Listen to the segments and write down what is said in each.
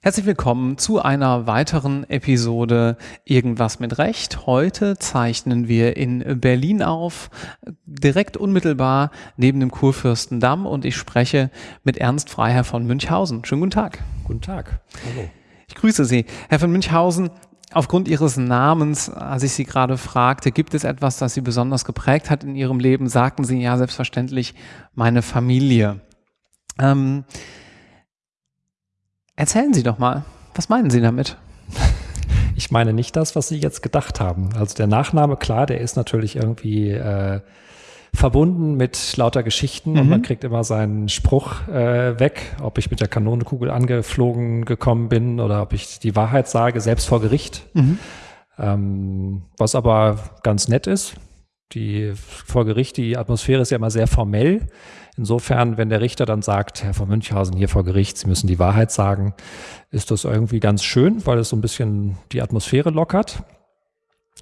Herzlich willkommen zu einer weiteren Episode Irgendwas mit Recht. Heute zeichnen wir in Berlin auf, direkt unmittelbar neben dem Kurfürstendamm und ich spreche mit Ernst Freiherr von Münchhausen. Schönen guten Tag. Guten Tag. Hallo. Ich grüße Sie. Herr von Münchhausen, aufgrund Ihres Namens, als ich Sie gerade fragte, gibt es etwas, das Sie besonders geprägt hat in Ihrem Leben? Sagten Sie ja selbstverständlich meine Familie. Ähm, Erzählen Sie doch mal, was meinen Sie damit? Ich meine nicht das, was Sie jetzt gedacht haben. Also der Nachname, klar, der ist natürlich irgendwie äh, verbunden mit lauter Geschichten mhm. und man kriegt immer seinen Spruch äh, weg, ob ich mit der Kanonenkugel angeflogen gekommen bin oder ob ich die Wahrheit sage, selbst vor Gericht. Mhm. Ähm, was aber ganz nett ist. Die vor Gericht, die Atmosphäre ist ja immer sehr formell. Insofern, wenn der Richter dann sagt, Herr von Münchhausen hier vor Gericht, Sie müssen die Wahrheit sagen, ist das irgendwie ganz schön, weil es so ein bisschen die Atmosphäre lockert.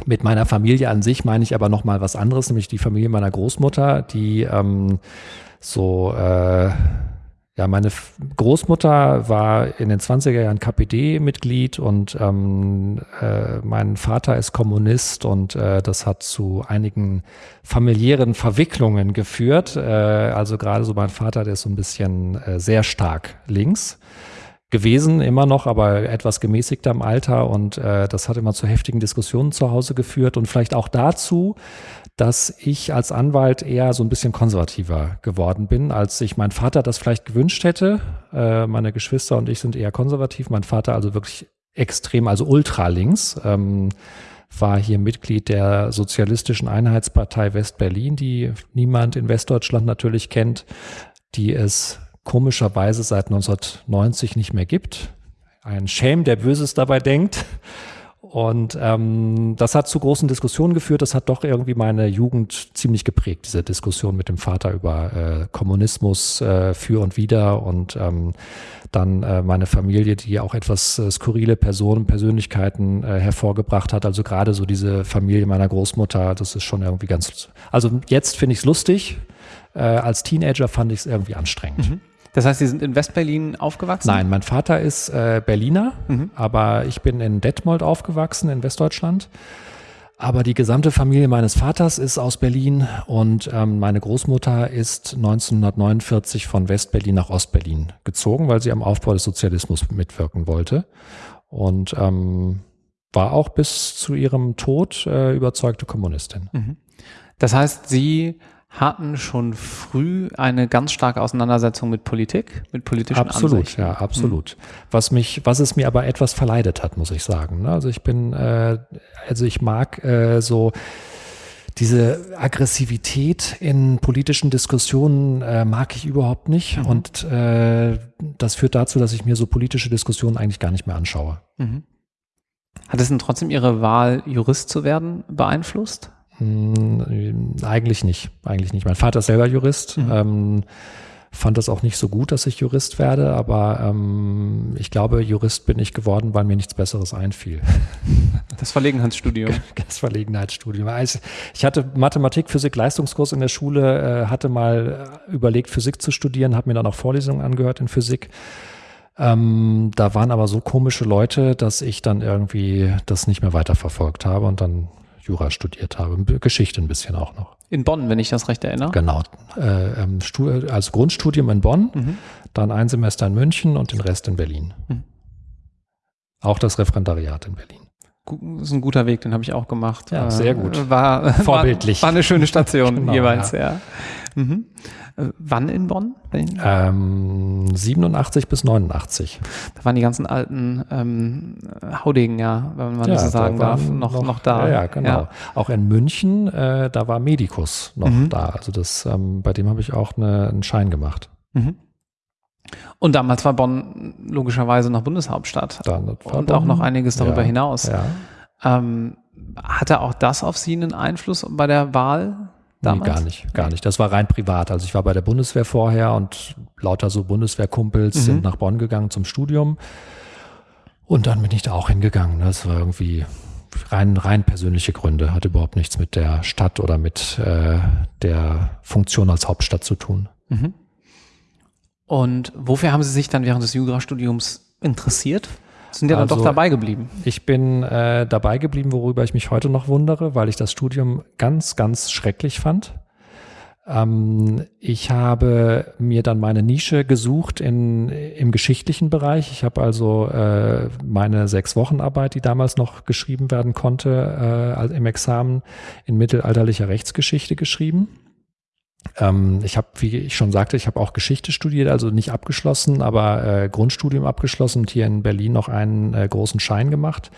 Mit meiner Familie an sich meine ich aber noch mal was anderes, nämlich die Familie meiner Großmutter, die ähm, so äh, ja, meine Großmutter war in den 20er Jahren KPD-Mitglied und ähm, äh, mein Vater ist Kommunist und äh, das hat zu einigen familiären Verwicklungen geführt. Äh, also gerade so mein Vater, der ist so ein bisschen äh, sehr stark links gewesen, immer noch, aber etwas gemäßigter im Alter und äh, das hat immer zu heftigen Diskussionen zu Hause geführt und vielleicht auch dazu, dass ich als Anwalt eher so ein bisschen konservativer geworden bin, als sich mein Vater das vielleicht gewünscht hätte. Äh, meine Geschwister und ich sind eher konservativ, mein Vater also wirklich extrem, also ultralinks. Ähm, war hier Mitglied der Sozialistischen Einheitspartei West-Berlin, die niemand in Westdeutschland natürlich kennt, die es komischerweise seit 1990 nicht mehr gibt. Ein Shame, der Böses dabei denkt. Und ähm, das hat zu großen Diskussionen geführt. Das hat doch irgendwie meine Jugend ziemlich geprägt, diese Diskussion mit dem Vater über äh, Kommunismus äh, für und wider und ähm, dann äh, meine Familie, die auch etwas äh, skurrile Personen, Persönlichkeiten äh, hervorgebracht hat. Also gerade so diese Familie meiner Großmutter, das ist schon irgendwie ganz. Also jetzt finde ich es lustig. Äh, als Teenager fand ich es irgendwie anstrengend. Mhm. Das heißt, Sie sind in Westberlin aufgewachsen? Nein, mein Vater ist äh, Berliner, mhm. aber ich bin in Detmold aufgewachsen, in Westdeutschland. Aber die gesamte Familie meines Vaters ist aus Berlin und ähm, meine Großmutter ist 1949 von Westberlin nach Ostberlin gezogen, weil sie am Aufbau des Sozialismus mitwirken wollte. Und ähm, war auch bis zu ihrem Tod äh, überzeugte Kommunistin. Mhm. Das heißt, Sie hatten schon früh eine ganz starke Auseinandersetzung mit Politik, mit politischen Absolut, Ansichten. ja, absolut. Mhm. Was mich, was es mir aber etwas verleidet hat, muss ich sagen. Ne? Also ich bin, äh, also ich mag äh, so diese Aggressivität in politischen Diskussionen äh, mag ich überhaupt nicht. Mhm. Und äh, das führt dazu, dass ich mir so politische Diskussionen eigentlich gar nicht mehr anschaue. Mhm. Hat es denn trotzdem Ihre Wahl, Jurist zu werden, beeinflusst? Hm, eigentlich nicht, eigentlich nicht. Mein Vater ist selber Jurist. Mhm. Ähm, fand das auch nicht so gut, dass ich Jurist werde, aber ähm, ich glaube, Jurist bin ich geworden, weil mir nichts Besseres einfiel. Das Verlegenheitsstudium. Das Verlegenheitsstudium. Also ich hatte Mathematik, Physik, Leistungskurs in der Schule, äh, hatte mal äh, überlegt, Physik zu studieren, habe mir dann auch Vorlesungen angehört in Physik. Ähm, da waren aber so komische Leute, dass ich dann irgendwie das nicht mehr weiterverfolgt habe und dann Jura studiert habe, Geschichte ein bisschen auch noch. In Bonn, wenn ich das recht erinnere. Genau. Äh, ähm, als Grundstudium in Bonn, mhm. dann ein Semester in München und den Rest in Berlin. Mhm. Auch das Referendariat in Berlin. Das ist ein guter Weg, den habe ich auch gemacht. Ja, sehr gut. Äh, war, Vorbildlich. War, war eine schöne Station genau, jeweils, ja. ja. Mhm. Äh, wann in Bonn? Ähm, 87 bis 89. Da waren die ganzen alten ähm, Haudegen, ja, wenn man ja, das so sagen da darf, noch, noch, noch, da. Ja, ja genau. Ja. Auch in München, äh, da war Medicus noch mhm. da. Also das, ähm, bei dem habe ich auch eine, einen Schein gemacht. Mhm. Und damals war Bonn logischerweise noch Bundeshauptstadt. Dann und Bonn, auch noch einiges darüber hinaus. Ähm, hatte auch das auf Sie einen Einfluss bei der Wahl Damals? Nee, gar nicht, gar nicht. Das war rein privat. Also ich war bei der Bundeswehr vorher und lauter so Bundeswehrkumpels mhm. sind nach Bonn gegangen zum Studium. Und dann bin ich da auch hingegangen. Das war irgendwie, rein, rein persönliche Gründe, hat überhaupt nichts mit der Stadt oder mit äh, der Funktion als Hauptstadt zu tun. Mhm. Und wofür haben Sie sich dann während des Jurastudiums interessiert? Sind ja dann also, doch dabei geblieben. Ich bin äh, dabei geblieben, worüber ich mich heute noch wundere, weil ich das Studium ganz, ganz schrecklich fand. Ähm, ich habe mir dann meine Nische gesucht in, im geschichtlichen Bereich. Ich habe also äh, meine sechs Wochenarbeit, die damals noch geschrieben werden konnte, äh, im Examen in mittelalterlicher Rechtsgeschichte geschrieben. Ähm, ich habe, wie ich schon sagte, ich habe auch Geschichte studiert, also nicht abgeschlossen, aber äh, Grundstudium abgeschlossen und hier in Berlin noch einen äh, großen Schein gemacht.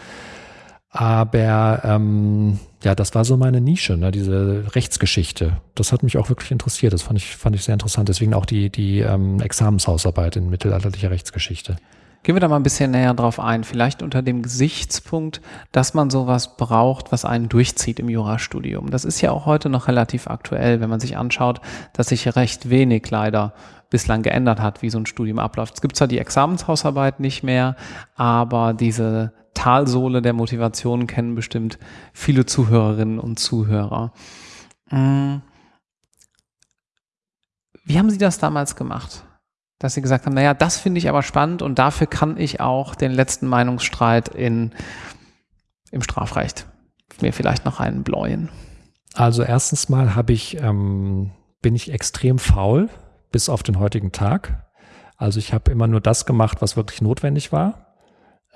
Aber ähm, ja, das war so meine Nische, ne, diese Rechtsgeschichte. Das hat mich auch wirklich interessiert. Das fand ich, fand ich sehr interessant. Deswegen auch die, die ähm, Examenshausarbeit in mittelalterlicher Rechtsgeschichte. Gehen wir da mal ein bisschen näher drauf ein. Vielleicht unter dem Gesichtspunkt, dass man sowas braucht, was einen durchzieht im Jurastudium. Das ist ja auch heute noch relativ aktuell, wenn man sich anschaut, dass sich recht wenig leider bislang geändert hat, wie so ein Studium abläuft. Es gibt zwar die Examenshausarbeit nicht mehr, aber diese Talsohle der Motivation kennen bestimmt viele Zuhörerinnen und Zuhörer. Mm. Wie haben Sie das damals gemacht? Dass Sie gesagt haben, naja, das finde ich aber spannend und dafür kann ich auch den letzten Meinungsstreit in, im Strafrecht mir vielleicht noch einen bläuen. Also erstens mal habe ich, ähm, bin ich extrem faul bis auf den heutigen Tag. Also ich habe immer nur das gemacht, was wirklich notwendig war.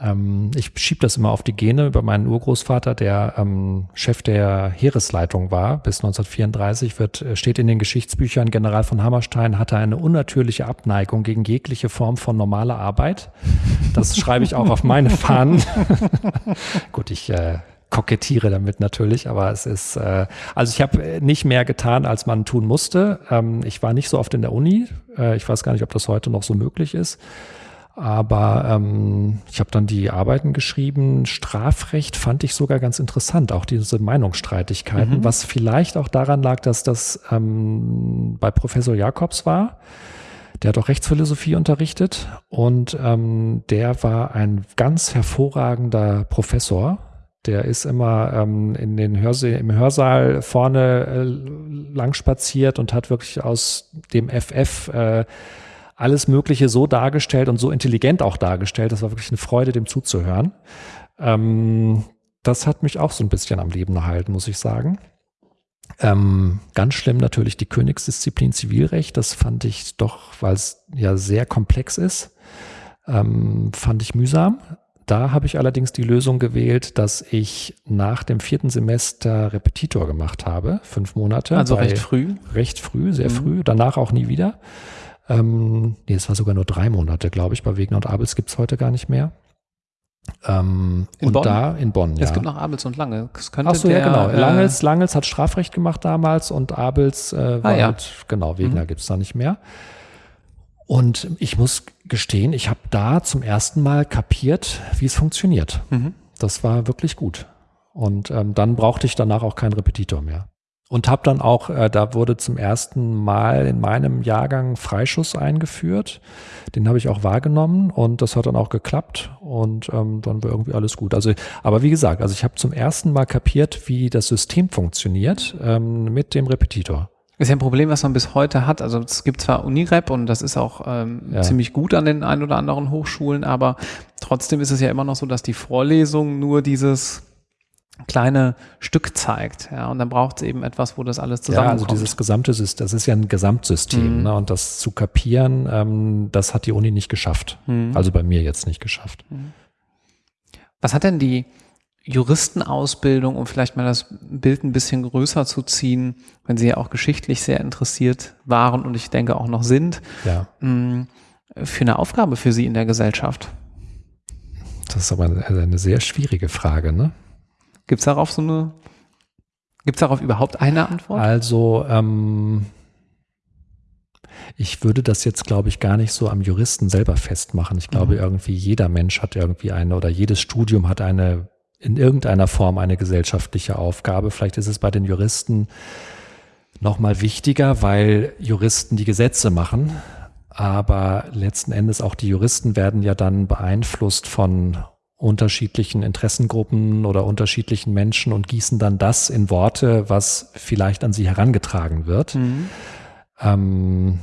Ähm, ich schiebe das immer auf die Gene über meinen Urgroßvater, der ähm, Chef der Heeresleitung war bis 1934, wird, äh, steht in den Geschichtsbüchern, General von Hammerstein hatte eine unnatürliche Abneigung gegen jegliche Form von normaler Arbeit. Das schreibe ich auch auf meine Fahnen. Gut, ich äh, kokettiere damit natürlich, aber es ist, äh, also ich habe nicht mehr getan, als man tun musste. Ähm, ich war nicht so oft in der Uni. Äh, ich weiß gar nicht, ob das heute noch so möglich ist. Aber ähm, ich habe dann die Arbeiten geschrieben. Strafrecht fand ich sogar ganz interessant, auch diese Meinungsstreitigkeiten, mhm. was vielleicht auch daran lag, dass das ähm, bei Professor Jakobs war. Der hat auch Rechtsphilosophie unterrichtet und ähm, der war ein ganz hervorragender Professor. Der ist immer ähm, in den Hörse im Hörsaal vorne äh, lang spaziert und hat wirklich aus dem FF äh, alles Mögliche so dargestellt und so intelligent auch dargestellt. Das war wirklich eine Freude, dem zuzuhören. Ähm, das hat mich auch so ein bisschen am Leben erhalten, muss ich sagen. Ähm, ganz schlimm natürlich die Königsdisziplin Zivilrecht. Das fand ich doch, weil es ja sehr komplex ist, ähm, fand ich mühsam. Da habe ich allerdings die Lösung gewählt, dass ich nach dem vierten Semester Repetitor gemacht habe, fünf Monate. Also recht früh? Recht früh, sehr mhm. früh. Danach auch nie wieder. Ähm, nee, es war sogar nur drei Monate, glaube ich. Bei Wegner und Abels gibt es heute gar nicht mehr. Ähm, in und Bonn? da in Bonn, ja. Es gibt noch Abels und Lange. Ach so, der, ja, genau. Äh, Langels, Langels hat Strafrecht gemacht damals und Abels äh, war ah, ja. halt, genau, Wegner mhm. gibt es da nicht mehr. Und ich muss gestehen, ich habe da zum ersten Mal kapiert, wie es funktioniert. Mhm. Das war wirklich gut. Und ähm, dann brauchte ich danach auch keinen Repetitor mehr. Und habe dann auch, äh, da wurde zum ersten Mal in meinem Jahrgang Freischuss eingeführt. Den habe ich auch wahrgenommen und das hat dann auch geklappt und ähm, dann war irgendwie alles gut. Also, aber wie gesagt, also ich habe zum ersten Mal kapiert, wie das System funktioniert ähm, mit dem Repetitor. Ist ja ein Problem, was man bis heute hat. Also es gibt zwar Unirep und das ist auch ähm, ja. ziemlich gut an den ein oder anderen Hochschulen, aber trotzdem ist es ja immer noch so, dass die Vorlesung nur dieses kleine Stück zeigt. Ja, und dann braucht es eben etwas, wo das alles zusammenkommt. Ja, also dieses gesamte System, das ist ja ein Gesamtsystem. Mhm. Ne? Und das zu kapieren, ähm, das hat die Uni nicht geschafft. Mhm. Also bei mir jetzt nicht geschafft. Mhm. Was hat denn die Juristenausbildung, um vielleicht mal das Bild ein bisschen größer zu ziehen, wenn Sie ja auch geschichtlich sehr interessiert waren und ich denke auch noch sind, ja. Mm, für eine Aufgabe für Sie in der Gesellschaft? Das ist aber eine, eine sehr schwierige Frage, ne? Gibt es darauf so eine, gibt es darauf überhaupt eine Antwort? Also, ähm, ich würde das jetzt, glaube ich, gar nicht so am Juristen selber festmachen. Ich glaube, mhm. irgendwie jeder Mensch hat irgendwie eine oder jedes Studium hat eine in irgendeiner Form eine gesellschaftliche Aufgabe. Vielleicht ist es bei den Juristen noch mal wichtiger, weil Juristen die Gesetze machen. Aber letzten Endes auch die Juristen werden ja dann beeinflusst von unterschiedlichen Interessengruppen oder unterschiedlichen Menschen und gießen dann das in Worte, was vielleicht an sie herangetragen wird. Mhm. Ähm,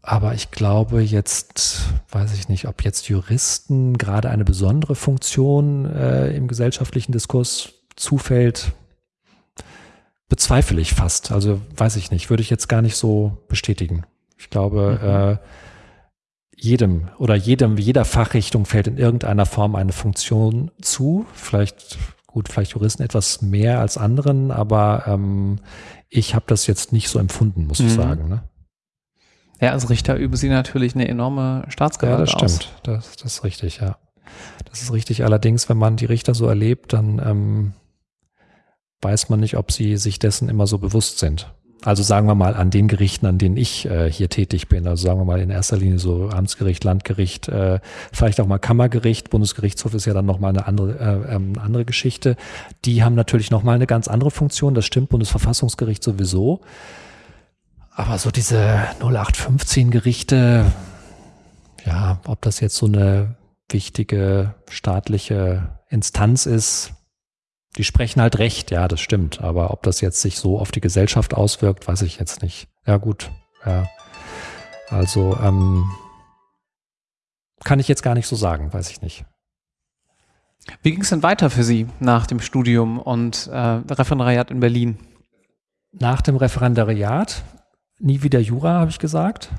aber ich glaube jetzt, weiß ich nicht, ob jetzt Juristen gerade eine besondere Funktion äh, im gesellschaftlichen Diskurs zufällt, bezweifle ich fast. Also weiß ich nicht, würde ich jetzt gar nicht so bestätigen. Ich glaube, mhm. äh, jedem oder jedem, jeder Fachrichtung fällt in irgendeiner Form eine Funktion zu. Vielleicht, gut, vielleicht Juristen etwas mehr als anderen, aber ähm, ich habe das jetzt nicht so empfunden, muss mhm. ich sagen. Ne? Ja, als Richter üben Sie natürlich eine enorme Staatsgewalt Ja, das stimmt. Das, das ist richtig, ja. Das ist richtig. Allerdings, wenn man die Richter so erlebt, dann ähm, weiß man nicht, ob sie sich dessen immer so bewusst sind. Also sagen wir mal an den Gerichten, an denen ich äh, hier tätig bin. Also sagen wir mal in erster Linie so Amtsgericht, Landgericht, äh, vielleicht auch mal Kammergericht. Bundesgerichtshof ist ja dann nochmal eine andere, äh, ähm, andere Geschichte. Die haben natürlich nochmal eine ganz andere Funktion. Das stimmt, Bundesverfassungsgericht sowieso. Aber so diese 0815 Gerichte, ja, ob das jetzt so eine wichtige staatliche Instanz ist, die sprechen halt recht, ja, das stimmt. Aber ob das jetzt sich so auf die Gesellschaft auswirkt, weiß ich jetzt nicht. Ja, gut. Ja. Also, ähm, kann ich jetzt gar nicht so sagen, weiß ich nicht. Wie ging es denn weiter für Sie nach dem Studium und äh, Referendariat in Berlin? Nach dem Referendariat nie wieder Jura, habe ich gesagt.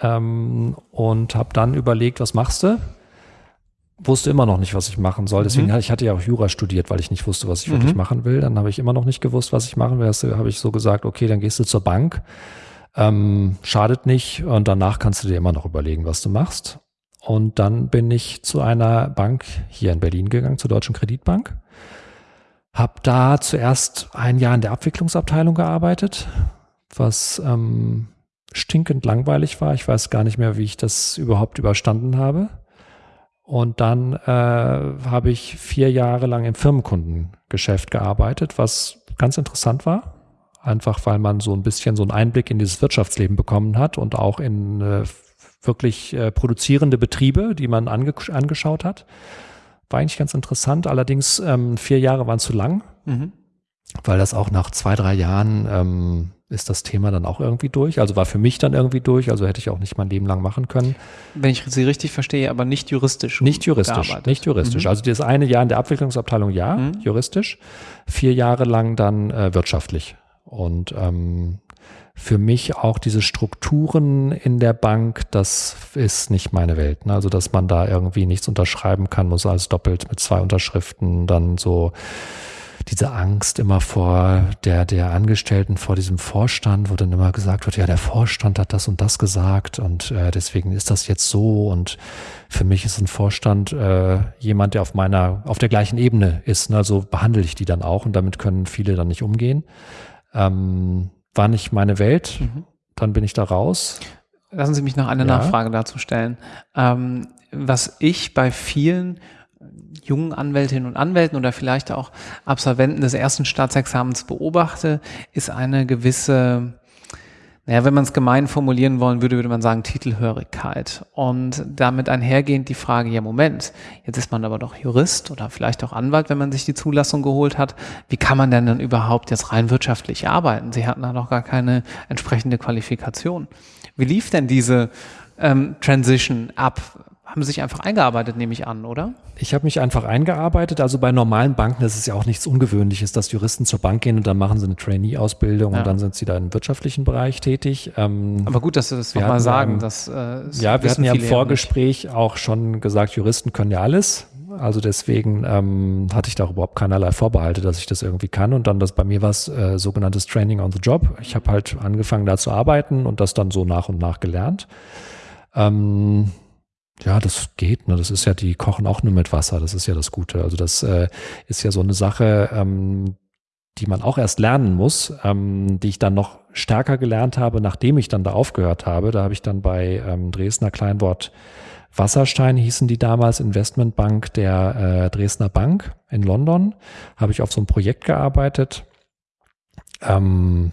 Ähm, und habe dann überlegt, was machst du? Wusste immer noch nicht, was ich machen soll. Deswegen mhm. ich hatte ja auch Jura studiert, weil ich nicht wusste, was ich mhm. wirklich machen will. Dann habe ich immer noch nicht gewusst, was ich machen will. Also habe ich so gesagt, okay, dann gehst du zur Bank. Ähm, schadet nicht. Und danach kannst du dir immer noch überlegen, was du machst. Und dann bin ich zu einer Bank hier in Berlin gegangen, zur Deutschen Kreditbank. Hab da zuerst ein Jahr in der Abwicklungsabteilung gearbeitet, was ähm, stinkend langweilig war. Ich weiß gar nicht mehr, wie ich das überhaupt überstanden habe. Und dann äh, habe ich vier Jahre lang im Firmenkundengeschäft gearbeitet, was ganz interessant war. Einfach weil man so ein bisschen so einen Einblick in dieses Wirtschaftsleben bekommen hat und auch in äh, wirklich äh, produzierende Betriebe, die man ange angeschaut hat. War eigentlich ganz interessant. Allerdings ähm, vier Jahre waren zu lang, mhm. Weil das auch nach zwei, drei Jahren ähm, ist das Thema dann auch irgendwie durch. Also war für mich dann irgendwie durch, also hätte ich auch nicht mein Leben lang machen können. Wenn ich Sie richtig verstehe, aber nicht juristisch. Nicht juristisch, gearbeitet. nicht juristisch. Mhm. Also das eine Jahr in der Abwicklungsabteilung ja, mhm. juristisch, vier Jahre lang dann äh, wirtschaftlich. Und ähm, für mich auch diese Strukturen in der Bank, das ist nicht meine Welt. Ne? Also dass man da irgendwie nichts unterschreiben kann, muss alles doppelt mit zwei Unterschriften dann so diese Angst immer vor der, der Angestellten, vor diesem Vorstand, wo dann immer gesagt wird, ja, der Vorstand hat das und das gesagt und äh, deswegen ist das jetzt so und für mich ist ein Vorstand äh, jemand, der auf meiner, auf der gleichen Ebene ist. Ne? Also behandle ich die dann auch und damit können viele dann nicht umgehen. Ähm, war nicht meine Welt, mhm. dann bin ich da raus. Lassen Sie mich noch eine ja. Nachfrage dazu stellen. Ähm, was ich bei vielen jungen Anwältinnen und Anwälten oder vielleicht auch Absolventen des ersten Staatsexamens beobachte, ist eine gewisse, naja, wenn man es gemein formulieren wollen würde, würde man sagen Titelhörigkeit. Und damit einhergehend die Frage, ja Moment, jetzt ist man aber doch Jurist oder vielleicht auch Anwalt, wenn man sich die Zulassung geholt hat. Wie kann man denn dann überhaupt jetzt rein wirtschaftlich arbeiten? Sie hatten da noch gar keine entsprechende Qualifikation. Wie lief denn diese ähm, Transition ab? Haben sich einfach eingearbeitet, nehme ich an, oder? Ich habe mich einfach eingearbeitet. Also bei normalen Banken ist es ja auch nichts Ungewöhnliches, dass Juristen zur Bank gehen und dann machen sie eine Trainee-Ausbildung ja. und dann sind sie da im wirtschaftlichen Bereich tätig. Ähm, Aber gut, dass Sie das nochmal sagen. Ja, das, äh, ja, wir hatten ja im Vorgespräch auch schon gesagt, Juristen können ja alles. Also deswegen ähm, hatte ich da überhaupt keinerlei Vorbehalte, dass ich das irgendwie kann. Und dann das bei mir war es äh, sogenanntes Training on the Job. Ich habe halt angefangen da zu arbeiten und das dann so nach und nach gelernt. Ähm, ja, das geht. Ne? Das ist ja, die kochen auch nur mit Wasser. Das ist ja das Gute. Also das äh, ist ja so eine Sache, ähm, die man auch erst lernen muss, ähm, die ich dann noch stärker gelernt habe, nachdem ich dann da aufgehört habe. Da habe ich dann bei ähm, Dresdner Kleinwort Wasserstein hießen die damals Investmentbank der äh, Dresdner Bank in London. Habe ich auf so einem Projekt gearbeitet. Ähm,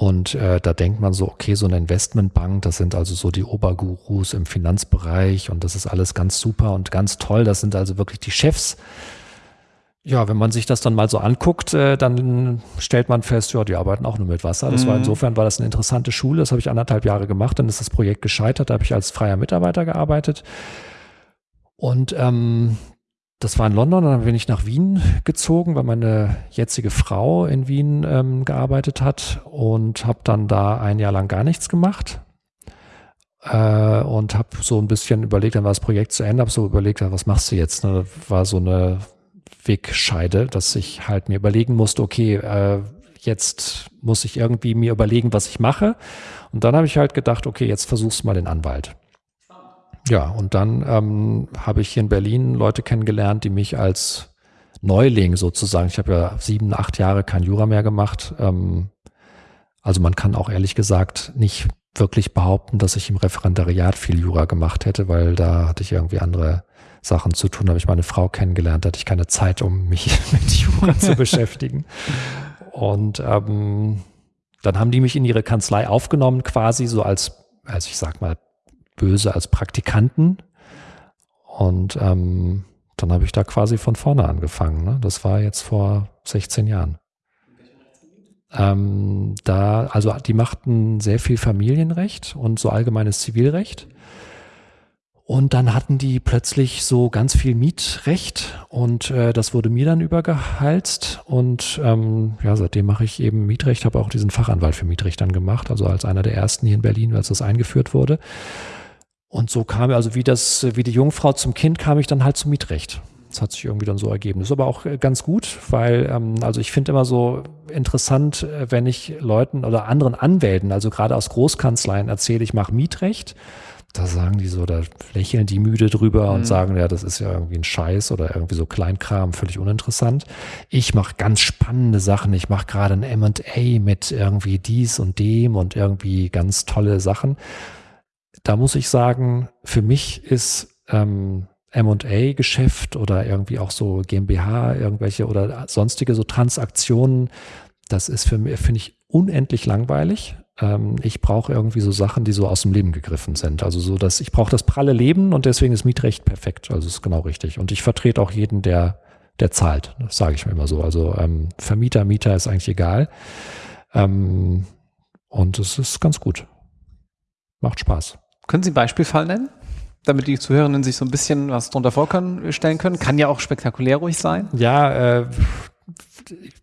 Und äh, da denkt man so, okay, so eine Investmentbank, das sind also so die Obergurus im Finanzbereich und das ist alles ganz super und ganz toll. Das sind also wirklich die Chefs. Ja, wenn man sich das dann mal so anguckt, äh, dann stellt man fest, ja, die arbeiten auch nur mit Wasser. Das mhm. war insofern war das eine interessante Schule. Das habe ich anderthalb Jahre gemacht. Dann ist das Projekt gescheitert. Da habe ich als freier Mitarbeiter gearbeitet. Und ähm, das war in London, dann bin ich nach Wien gezogen, weil meine jetzige Frau in Wien ähm, gearbeitet hat und habe dann da ein Jahr lang gar nichts gemacht äh, und habe so ein bisschen überlegt, dann war das Projekt zu Ende, habe so überlegt, was machst du jetzt? Ne? War so eine Wegscheide, dass ich halt mir überlegen musste, okay, äh, jetzt muss ich irgendwie mir überlegen, was ich mache. Und dann habe ich halt gedacht, okay, jetzt versuchst du mal den Anwalt. Ja, und dann ähm, habe ich hier in Berlin Leute kennengelernt, die mich als Neuling sozusagen, ich habe ja sieben, acht Jahre kein Jura mehr gemacht. Ähm, also man kann auch ehrlich gesagt nicht wirklich behaupten, dass ich im Referendariat viel Jura gemacht hätte, weil da hatte ich irgendwie andere Sachen zu tun. Da habe ich meine Frau kennengelernt, da hatte ich keine Zeit, um mich mit Jura zu beschäftigen. Und ähm, dann haben die mich in ihre Kanzlei aufgenommen, quasi so als, als ich sag mal, böse als Praktikanten. Und ähm, dann habe ich da quasi von vorne angefangen. Ne? Das war jetzt vor 16 Jahren. Ähm, da, also die machten sehr viel Familienrecht und so allgemeines Zivilrecht. Und dann hatten die plötzlich so ganz viel Mietrecht und äh, das wurde mir dann übergehalst. Und ähm, ja, seitdem mache ich eben Mietrecht, habe auch diesen Fachanwalt für Mietrecht dann gemacht, also als einer der ersten hier in Berlin, als das eingeführt wurde. Und so kam also wie das, wie die Jungfrau zum Kind, kam ich dann halt zum Mietrecht. Das hat sich irgendwie dann so ergeben. Das ist aber auch äh, ganz gut, weil, ähm, also ich finde immer so interessant, äh, wenn ich Leuten oder anderen Anwälten, also gerade aus Großkanzleien erzähle, ich mache Mietrecht. Da sagen die so, da lächeln die müde drüber mhm. und sagen, ja, das ist ja irgendwie ein Scheiß oder irgendwie so Kleinkram, völlig uninteressant. Ich mache ganz spannende Sachen. Ich mache gerade ein M&A mit irgendwie dies und dem und irgendwie ganz tolle Sachen da muss ich sagen, für mich ist ähm, M&A-Geschäft oder irgendwie auch so GmbH, irgendwelche oder sonstige so Transaktionen, das ist für mich, finde ich, unendlich langweilig. Ähm, ich brauche irgendwie so Sachen, die so aus dem Leben gegriffen sind. Also so, dass ich brauche das pralle Leben und deswegen ist Mietrecht perfekt. Also ist genau richtig. Und ich vertrete auch jeden, der, der zahlt. Das sage ich mir immer so. Also ähm, Vermieter, Mieter ist eigentlich egal. Ähm, und es ist ganz gut. Macht Spaß. Können Sie einen Beispielfall nennen? Damit die Zuhörerinnen sich so ein bisschen was drunter vorstellen können. Kann ja auch spektakulär ruhig sein. Ja, äh,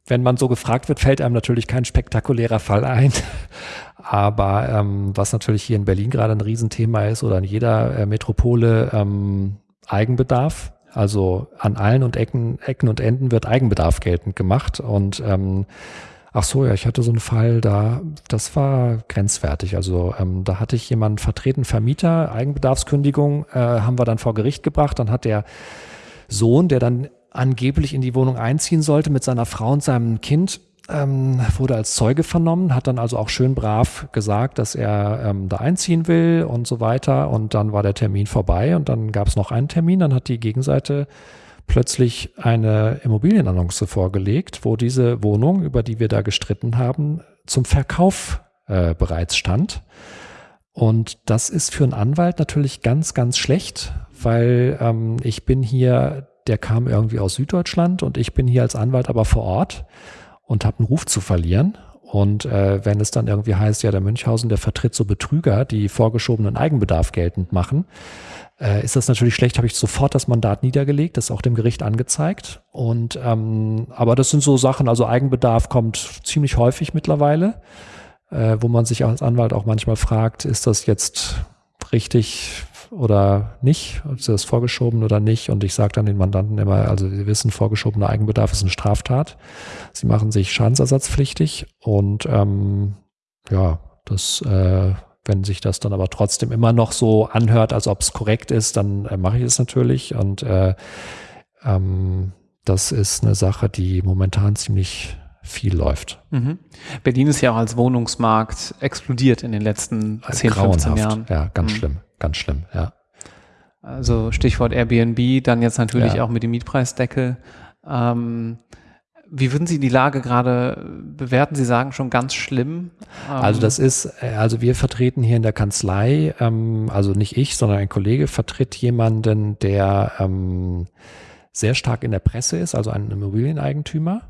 wenn man so gefragt wird, fällt einem natürlich kein spektakulärer Fall ein. Aber ähm, was natürlich hier in Berlin gerade ein Riesenthema ist oder in jeder äh, Metropole ähm, Eigenbedarf. Also an allen und Ecken, Ecken und Enden wird Eigenbedarf geltend gemacht. Und ähm, Ach so, ja, ich hatte so einen Fall, da, das war grenzwertig. Also ähm, da hatte ich jemanden vertreten, Vermieter, Eigenbedarfskündigung, äh, haben wir dann vor Gericht gebracht. Dann hat der Sohn, der dann angeblich in die Wohnung einziehen sollte mit seiner Frau und seinem Kind, ähm, wurde als Zeuge vernommen, hat dann also auch schön brav gesagt, dass er ähm, da einziehen will und so weiter. Und dann war der Termin vorbei und dann gab es noch einen Termin. Dann hat die Gegenseite plötzlich eine Immobilienannonce vorgelegt, wo diese Wohnung, über die wir da gestritten haben, zum Verkauf äh, bereits stand. Und das ist für einen Anwalt natürlich ganz, ganz schlecht, weil ähm, ich bin hier, der kam irgendwie aus Süddeutschland und ich bin hier als Anwalt aber vor Ort und habe einen Ruf zu verlieren. Und äh, wenn es dann irgendwie heißt, ja, der Münchhausen, der vertritt so Betrüger, die vorgeschobenen Eigenbedarf geltend machen, äh, ist das natürlich schlecht, habe ich sofort das Mandat niedergelegt, das auch dem Gericht angezeigt. Und ähm, aber das sind so Sachen, also Eigenbedarf kommt ziemlich häufig mittlerweile, äh, wo man sich als Anwalt auch manchmal fragt, ist das jetzt richtig oder nicht, ist das vorgeschoben oder nicht. Und ich sage dann den Mandanten immer, also Sie wissen, vorgeschobener Eigenbedarf ist eine Straftat. Sie machen sich schadensersatzpflichtig und ähm, ja, das äh, wenn sich das dann aber trotzdem immer noch so anhört, als ob es korrekt ist, dann äh, mache ich es natürlich. Und äh, ähm, das ist eine Sache, die momentan ziemlich viel läuft. Mhm. Berlin ist ja auch als Wohnungsmarkt explodiert in den letzten 10, Grauenhaft. 15 Jahren. Ja, ganz mhm. schlimm, ganz schlimm, ja. Also Stichwort Airbnb, dann jetzt natürlich ja. auch mit dem Mietpreisdeckel. Ähm, Wie würden Sie die Lage gerade bewerten? Sie sagen schon ganz schlimm. Also das ist, äh, also wir vertreten hier in der Kanzlei, ähm, also nicht ich, sondern ein Kollege vertritt jemanden, der ähm, sehr stark in der Presse ist, also ein Immobilieneigentümer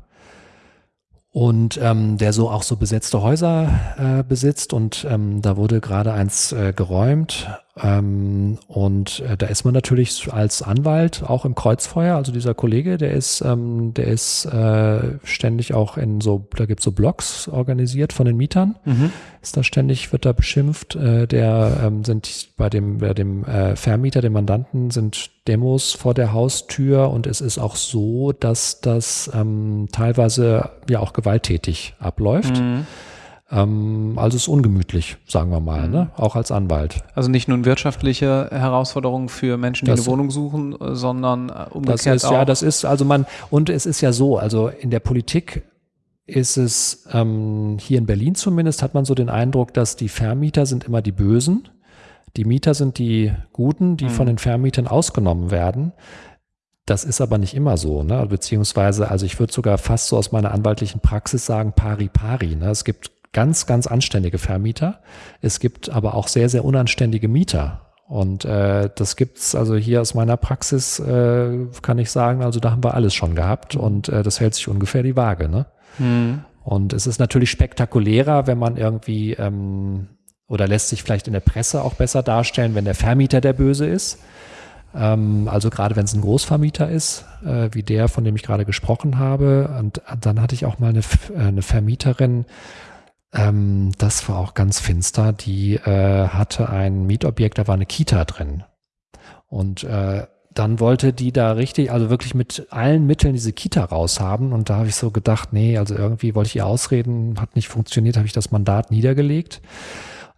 und ähm, der so auch so besetzte Häuser äh, besitzt und ähm, da wurde gerade eins äh, geräumt ähm, und äh, da ist man natürlich als Anwalt auch im Kreuzfeuer. Also dieser Kollege, der ist, ähm, der ist äh, ständig auch in so, da gibt's so Blogs organisiert von den Mietern. Mhm. Ist da ständig, wird da beschimpft. Äh, der ähm, sind bei dem, bei dem äh, Vermieter, dem Mandanten, sind Demos vor der Haustür und es ist auch so, dass das ähm, teilweise ja auch gewalttätig abläuft. Mhm. Ähm, also es ist ungemütlich, sagen wir mal, mhm. ne? auch als Anwalt. Also nicht nur wirtschaftliche Herausforderungen für Menschen, die das, eine Wohnung suchen, sondern äh, umgekehrt das ist, auch. Ja, das ist also man und es ist ja so, also in der Politik ist es ähm, hier in Berlin zumindest hat man so den Eindruck, dass die Vermieter sind immer die Bösen, die Mieter sind die Guten, die mhm. von den Vermietern ausgenommen werden. Das ist aber nicht immer so, ne? beziehungsweise, also ich würde sogar fast so aus meiner anwaltlichen Praxis sagen, pari pari. Ne? Es gibt ganz, ganz anständige Vermieter. Es gibt aber auch sehr, sehr unanständige Mieter. Und äh, das gibt's also hier aus meiner Praxis, äh, kann ich sagen, also da haben wir alles schon gehabt und äh, das hält sich ungefähr die Waage. Ne? Hm. Und es ist natürlich spektakulärer, wenn man irgendwie ähm, oder lässt sich vielleicht in der Presse auch besser darstellen, wenn der Vermieter der Böse ist. Ähm, also gerade wenn es ein Großvermieter ist, äh, wie der, von dem ich gerade gesprochen habe. Und dann hatte ich auch mal eine, äh, eine Vermieterin, ähm, das war auch ganz finster. Die äh, hatte ein Mietobjekt, da war eine Kita drin. Und äh, dann wollte die da richtig, also wirklich mit allen Mitteln diese Kita raushaben. Und da habe ich so gedacht, nee, also irgendwie wollte ich ihr ausreden, hat nicht funktioniert, habe ich das Mandat niedergelegt.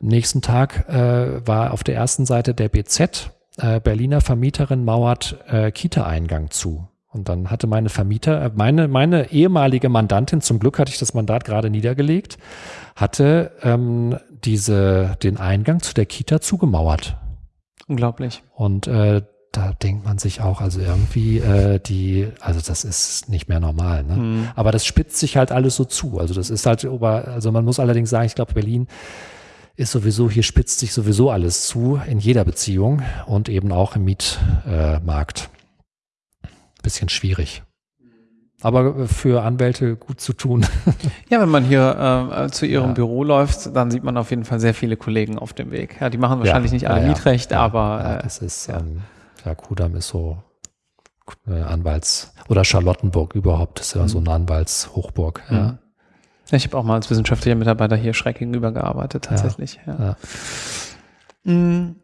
Am nächsten Tag äh, war auf der ersten Seite der BZ, äh, Berliner Vermieterin mauert äh, Kita-Eingang zu. Und dann hatte meine Vermieter, äh, meine, meine ehemalige Mandantin, zum Glück hatte ich das Mandat gerade niedergelegt, hatte ähm, diese, den Eingang zu der Kita zugemauert. Unglaublich. Und äh, da denkt man sich auch, also irgendwie äh, die, also das ist nicht mehr normal. Ne? Mhm. Aber das spitzt sich halt alles so zu. Also das ist halt, also man muss allerdings sagen, ich glaube, Berlin ist sowieso, hier spitzt sich sowieso alles zu in jeder Beziehung und eben auch im Mietmarkt. Äh, Bisschen schwierig aber für Anwälte gut zu tun. Ja, wenn man hier äh, zu ihrem ja. Büro läuft, dann sieht man auf jeden Fall sehr viele Kollegen auf dem Weg. Ja, die machen wahrscheinlich ja, nicht alle ja, Mietrecht, aber ja, das ist ähm, ja Kudam ist so äh, Anwalts oder Charlottenburg überhaupt ist ja mhm. so eine Anwaltshochburg. Ja. Mhm. Ich habe auch mal als wissenschaftlicher Mitarbeiter hier schräg gegenüber gearbeitet, tatsächlich. Ja. Mhm.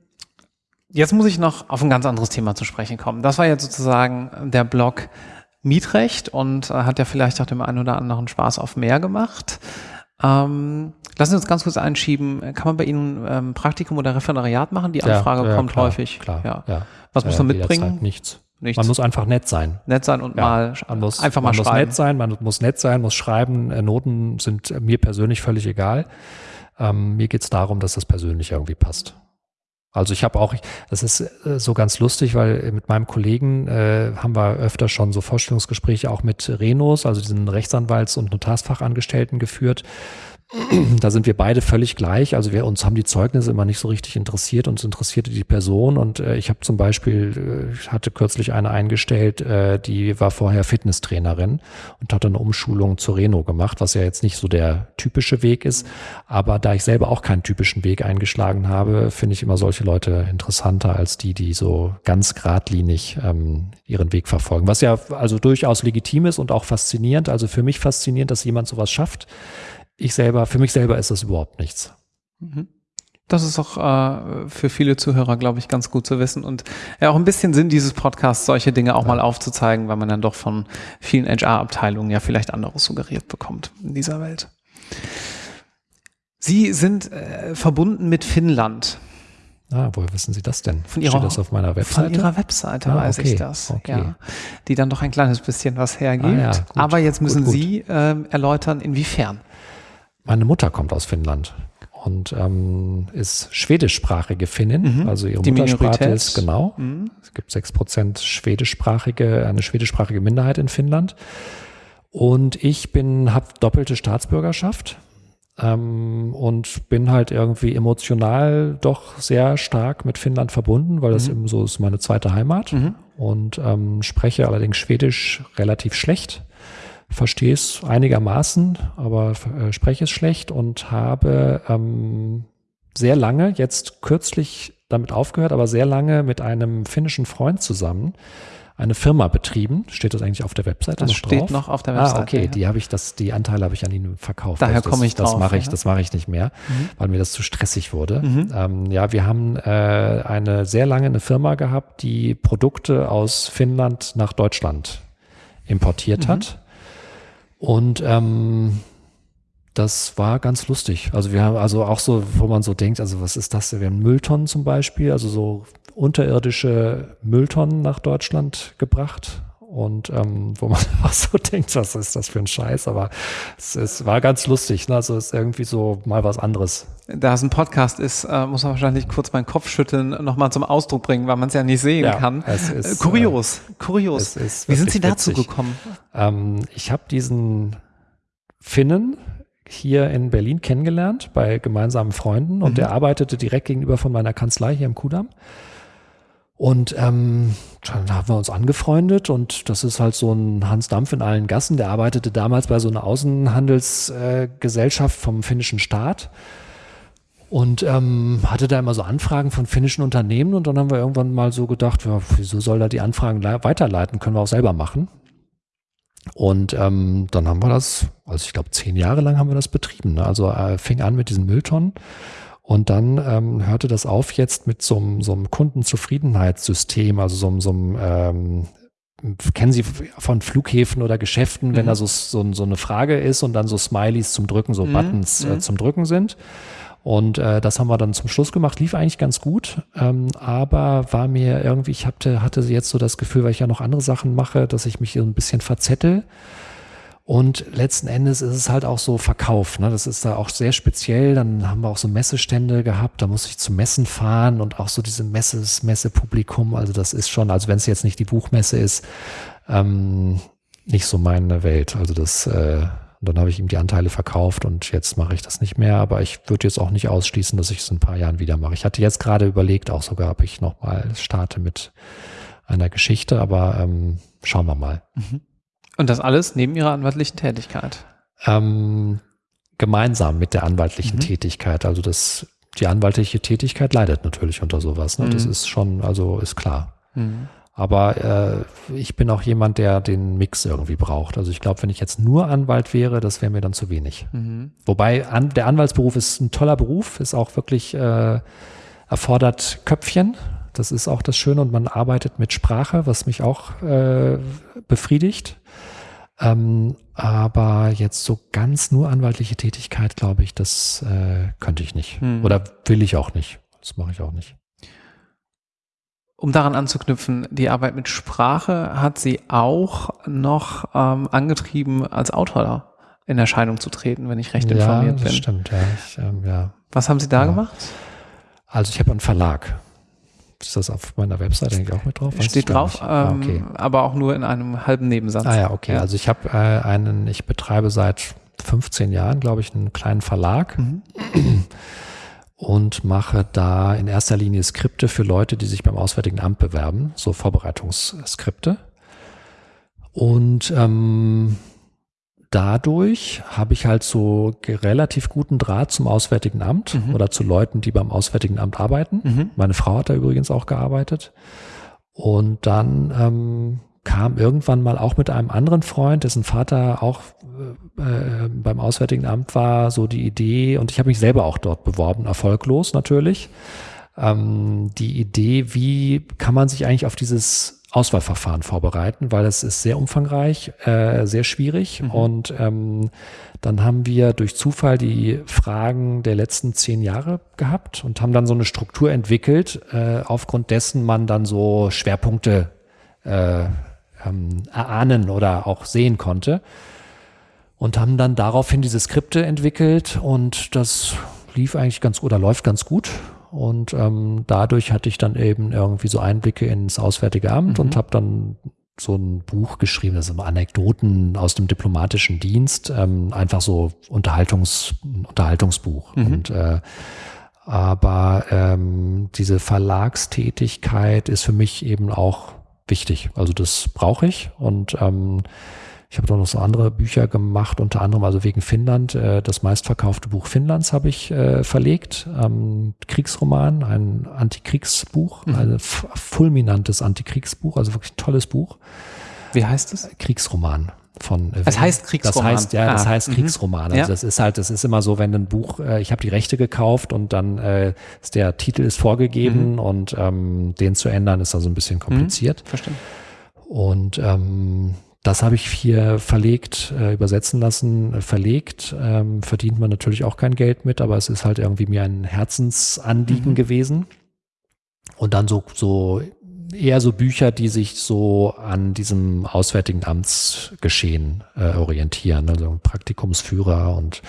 Jetzt muss ich noch auf ein ganz anderes Thema zu sprechen kommen. Das war jetzt sozusagen der Blog Mietrecht und äh, hat ja vielleicht auch dem einen oder anderen Spaß auf mehr gemacht. Ähm, lassen Sie uns ganz kurz einschieben, kann man bei Ihnen ähm, Praktikum oder Referendariat machen? Die Anfrage ja, ja, kommt klar, häufig. Klar, ja. ja. Was muss man mitbringen? Nichts. Nichts. Man muss einfach nett sein. Nett sein und mal man muss, einfach mal man schreiben. muss nett sein, man muss nett sein, muss schreiben. Äh, Noten sind mir persönlich völlig egal. Ähm, mir geht es darum, dass das persönlich irgendwie passt. Also ich habe auch, das ist äh, so ganz lustig, weil mit meinem Kollegen äh, haben wir öfter schon so Vorstellungsgespräche auch mit Renos, also diesen Rechtsanwalts- und Notarsfachangestellten geführt da sind wir beide völlig gleich. Also wir uns haben die Zeugnisse immer nicht so richtig interessiert. Uns interessierte die Person. Und äh, ich habe zum Beispiel, äh, ich hatte kürzlich eine eingestellt, äh, die war vorher Fitnesstrainerin und hat eine Umschulung zur Reno gemacht, was ja jetzt nicht so der typische Weg ist. Aber da ich selber auch keinen typischen Weg eingeschlagen habe, finde ich immer solche Leute interessanter als die, die so ganz geradlinig ähm, ihren Weg verfolgen. Was ja also durchaus legitim ist und auch faszinierend. Also für mich faszinierend, dass jemand sowas schafft ich selber, für mich selber ist das überhaupt nichts. Mhm. Das ist auch äh, für viele Zuhörer, glaube ich, ganz gut zu wissen und ja auch ein bisschen Sinn dieses Podcasts, solche Dinge auch ja. mal aufzuzeigen, weil man dann doch von vielen HR-Abteilungen ja vielleicht anderes suggeriert bekommt in dieser Welt. Sie sind äh, verbunden mit Finnland. Ah, woher wissen Sie das denn? Von Ihrer, Steht das auf meiner Webseite? Von Ihrer Webseite ah, weiß okay, ich das. Okay. Ja, die dann doch ein kleines bisschen was hergibt. Ah, ja, gut, Aber jetzt müssen gut, gut. Sie äh, erläutern, inwiefern. Meine Mutter kommt aus Finnland und ähm, ist schwedischsprachige Finnin. Mhm. Also ihre Die Muttersprache Minorität. ist genau. Mhm. Es gibt sechs Prozent schwedischsprachige, eine schwedischsprachige Minderheit in Finnland. Und ich bin, habe doppelte Staatsbürgerschaft ähm, und bin halt irgendwie emotional doch sehr stark mit Finnland verbunden, weil das mhm. eben so ist meine zweite Heimat mhm. und ähm, spreche allerdings Schwedisch relativ schlecht. Verstehe es einigermaßen, aber äh, spreche es schlecht und habe ähm, sehr lange, jetzt kürzlich damit aufgehört, aber sehr lange mit einem finnischen Freund zusammen eine Firma betrieben. Steht das eigentlich auf der Webseite das noch steht drauf? noch auf der Webseite. Ah, okay, ja. die habe ich, das, die Anteile habe ich an ihn verkauft. Daher also komme ich das drauf. mache ich, ja. das mache ich nicht mehr, Mhm. weil mir das zu stressig wurde. Mhm. Ähm, ja, wir haben äh, eine sehr lange eine Firma gehabt, die Produkte aus Finnland nach Deutschland importiert Mhm. hat. Und ähm, das war ganz lustig. Also wir haben also auch so, wo man so denkt, also was ist das? Wir haben Mülltonnen zum Beispiel, also so unterirdische Mülltonnen nach Deutschland gebracht. Und ähm, wo man auch so denkt, was ist das für ein Scheiß? Aber es, es war ganz lustig. Ne? Also es ist irgendwie so mal was anderes. Da es ein Podcast ist, äh, muss man wahrscheinlich kurz meinen Kopf schütteln, nochmal zum Ausdruck bringen, weil man es ja nicht sehen Ja, kann. es ist, äh, kurios, kurios. es ist Wie sind Sie dazu witzig. gekommen? Ähm, ich habe diesen Finnen hier in Berlin kennengelernt bei gemeinsamen Freunden und Mhm. der arbeitete direkt gegenüber von meiner Kanzlei hier im Kudamm. Und ähm, dann haben wir uns angefreundet und das ist halt so ein Hans Dampf in allen Gassen. Der arbeitete damals bei so einer Außenhandelsgesellschaft äh, vom finnischen Staat und ähm, hatte da immer so Anfragen von finnischen Unternehmen und dann haben wir irgendwann mal so gedacht, ja, wieso soll er die Anfragen le- weiterleiten? Können wir auch selber machen. Und ähm, dann haben wir das, also ich glaube zehn Jahre lang haben wir das betrieben. Ne? Also äh, fing an mit diesen Mülltonnen und dann ähm, hörte das auf jetzt mit so einem Kundenzufriedenheitssystem, also so einem, so einem ähm, kennen Sie von Flughäfen oder Geschäften, wenn Mhm. da so, so, so eine Frage ist und dann so Smileys zum Drücken, so Mhm, Buttons äh, mhm. zum Drücken sind. Und äh, das haben wir dann zum Schluss gemacht, lief eigentlich ganz gut, ähm, aber war mir irgendwie, ich hatte, hatte jetzt so das Gefühl, weil ich ja noch andere Sachen mache, dass ich mich so ein bisschen verzettel. Und letzten Endes ist es halt auch so Verkauf. Ne? Das ist da auch sehr speziell. Dann haben wir auch so Messestände gehabt. Da muss ich zu Messen fahren und auch so diese Messes, Messepublikum. Also das ist schon, also wenn es jetzt nicht die Buchmesse ist, ähm, nicht so meine Welt. Also das, äh, dann habe ich ihm die Anteile verkauft und jetzt mache ich das nicht mehr. Aber ich würde jetzt auch nicht ausschließen, dass ich es in ein paar Jahren wieder mache. Ich hatte jetzt gerade überlegt, auch sogar, ob ich nochmal starte mit einer Geschichte, aber ähm, schauen wir mal. Und das alles neben Ihrer anwaltlichen Tätigkeit. Ähm, gemeinsam mit der anwaltlichen Mhm. Tätigkeit. Also das, die anwaltliche Tätigkeit leidet natürlich unter sowas. Ne? Das Mhm. ist schon, also ist klar. Mhm. Aber äh, ich bin auch jemand, der den Mix irgendwie braucht. Also ich glaube, wenn ich jetzt nur Anwalt wäre, das wäre mir dann zu wenig. Mhm. Wobei an, der Anwaltsberuf ist ein toller Beruf, ist auch wirklich äh, erfordert Köpfchen. Das ist auch das Schöne und man arbeitet mit Sprache, was mich auch äh, befriedigt. Ähm, aber jetzt so ganz nur anwaltliche Tätigkeit, glaube ich, das äh, könnte ich nicht. Hm. Oder will ich auch nicht. Das mache ich auch nicht. Um daran anzuknüpfen, die Arbeit mit Sprache hat Sie auch noch ähm, angetrieben, als Autor in Erscheinung zu treten, wenn ich recht ja, informiert das bin. stimmt. Ja, ich, ähm, ja. Was haben Sie da Ja. gemacht? Also ich habe einen Verlag. Ist das auf meiner Webseite eigentlich auch mit drauf? Weiß Steht drauf. Ah, ähm, okay. aber auch nur in einem halben Nebensatz. Ah ja, okay. Ja. Also ich habe äh, einen, ich betreibe seit 15 Jahren, glaube ich, einen kleinen Verlag Mhm. und mache da in erster Linie Skripte für Leute, die sich beim Auswärtigen Amt bewerben, so Vorbereitungsskripte. Und ähm, dadurch habe ich halt so relativ guten Draht zum Auswärtigen Amt Mhm. oder zu Leuten, die beim Auswärtigen Amt arbeiten. Mhm. Meine Frau hat da übrigens auch gearbeitet. Und dann ähm, kam irgendwann mal auch mit einem anderen Freund, dessen Vater auch äh, äh, beim Auswärtigen Amt war, so die Idee, und ich habe mich selber auch dort beworben, erfolglos natürlich, ähm, die Idee, wie kann man sich eigentlich auf dieses Auswahlverfahren vorbereiten, weil es ist sehr umfangreich, äh, sehr schwierig. Mhm. Und ähm, dann haben wir durch Zufall die Fragen der letzten zehn Jahre gehabt und haben dann so eine Struktur entwickelt, äh, aufgrund dessen man dann so Schwerpunkte äh, ähm, erahnen oder auch sehen konnte. Und haben dann daraufhin diese Skripte entwickelt und das lief eigentlich ganz oder läuft ganz gut. Und ähm, dadurch hatte ich dann eben irgendwie so Einblicke ins Auswärtige Amt Mhm. und habe dann so ein Buch geschrieben, das sind Anekdoten aus dem diplomatischen Dienst, ähm, einfach so Unterhaltungs, Unterhaltungsbuch. Mhm. Und äh, aber ähm, diese Verlagstätigkeit ist für mich eben auch wichtig. Also das brauche ich und ähm, ich habe noch so andere Bücher gemacht, unter anderem also wegen Finnland. Äh, das meistverkaufte Buch Finnlands habe ich äh, verlegt. Ähm, Kriegsroman, ein Antikriegsbuch, mhm. ein fulminantes Antikriegsbuch, also wirklich ein tolles Buch. Wie heißt es? Kriegsroman von äh, Es heißt Kriegsroman. Das heißt ja, das ah, heißt mhm. Kriegsroman. Also ja. das ist halt, das ist immer so, wenn ein Buch, äh, ich habe die Rechte gekauft und dann äh, ist der Titel ist vorgegeben mhm. und ähm, den zu ändern ist also ein bisschen kompliziert. Mhm. Verstehe. Und ähm, das habe ich hier verlegt, äh, übersetzen lassen, äh, verlegt. Ähm, verdient man natürlich auch kein Geld mit, aber es ist halt irgendwie mir ein Herzensanliegen mhm. gewesen. Und dann so, so eher so Bücher, die sich so an diesem Auswärtigen Amtsgeschehen äh, orientieren. Also Praktikumsführer und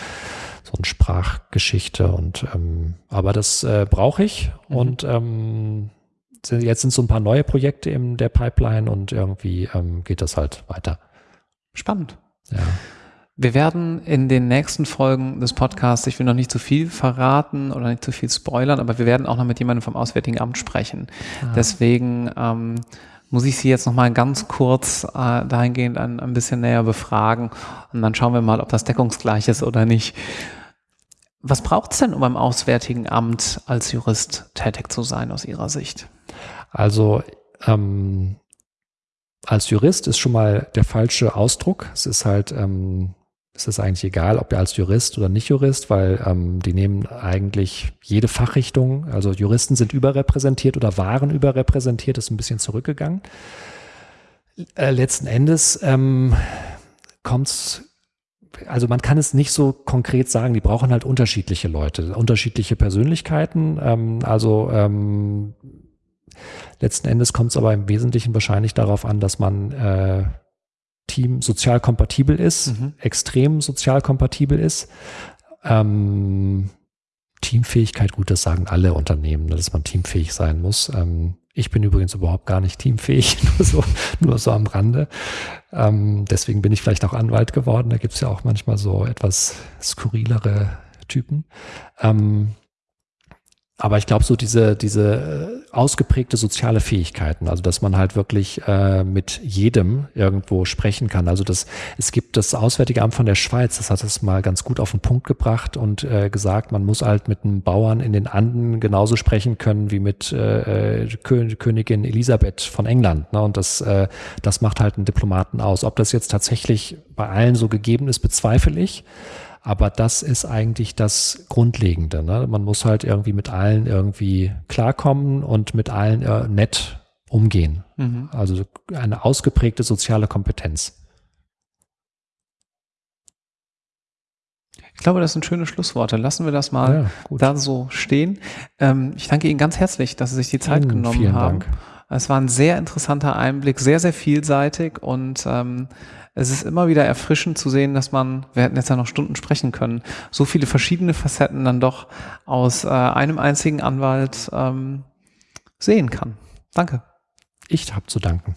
so eine Sprachgeschichte und ähm, aber das äh, brauche ich mhm. und ähm, jetzt sind so ein paar neue Projekte in der Pipeline und irgendwie ähm, geht das halt weiter. Spannend. Ja. Wir werden in den nächsten Folgen des Podcasts, ich will noch nicht zu viel verraten oder nicht zu viel spoilern, aber wir werden auch noch mit jemandem vom Auswärtigen Amt sprechen. Ah. Deswegen ähm, muss ich Sie jetzt noch mal ganz kurz äh, dahingehend ein, ein bisschen näher befragen und dann schauen wir mal, ob das deckungsgleich ist oder nicht. Was braucht es denn, um beim Auswärtigen Amt als Jurist tätig zu sein aus Ihrer Sicht? Also ähm, als Jurist ist schon mal der falsche Ausdruck. Es ist halt, ähm, es ist eigentlich egal, ob ihr als Jurist oder nicht Jurist, weil ähm, die nehmen eigentlich jede Fachrichtung. Also Juristen sind überrepräsentiert oder waren überrepräsentiert, ist ein bisschen zurückgegangen. Äh, letzten Endes ähm, kommt es also man kann es nicht so konkret sagen, die brauchen halt unterschiedliche Leute, unterschiedliche Persönlichkeiten. Ähm, also ähm, Letzten Endes kommt es aber im Wesentlichen wahrscheinlich darauf an, dass man äh, Team sozial kompatibel ist, mhm. extrem sozial kompatibel ist. Ähm, Teamfähigkeit, gut, das sagen alle Unternehmen, ne, dass man teamfähig sein muss. Ähm, ich bin übrigens überhaupt gar nicht teamfähig, nur so, nur so am Rande. Ähm, deswegen bin ich vielleicht auch Anwalt geworden. Da gibt es ja auch manchmal so etwas skurrilere Typen. Ähm, aber ich glaube, so diese, diese äh, ausgeprägte soziale Fähigkeiten, also dass man halt wirklich äh, mit jedem irgendwo sprechen kann. Also das, es gibt das Auswärtige Amt von der Schweiz, das hat es mal ganz gut auf den Punkt gebracht und äh, gesagt, man muss halt mit einem Bauern in den Anden genauso sprechen können wie mit äh, äh Königin Elisabeth von England. Ne? Und das, äh, das macht halt einen Diplomaten aus. Ob das jetzt tatsächlich bei allen so gegeben ist, bezweifle ich. Aber das ist eigentlich das Grundlegende. Ne? Man muss halt irgendwie mit allen irgendwie klarkommen und mit allen äh, nett umgehen. Mhm. Also eine ausgeprägte soziale Kompetenz. Ich glaube, das sind schöne Schlussworte. Lassen wir das mal ja, da so stehen. Ähm, ich danke Ihnen ganz herzlich, dass Sie sich die Zeit Ihnen genommen vielen haben. Dank. Es war ein sehr interessanter Einblick, sehr, sehr vielseitig und ähm, es ist immer wieder erfrischend zu sehen, dass man, wir hätten jetzt ja noch Stunden sprechen können, so viele verschiedene Facetten dann doch aus äh, einem einzigen Anwalt ähm, sehen kann. Danke. Ich habe zu danken.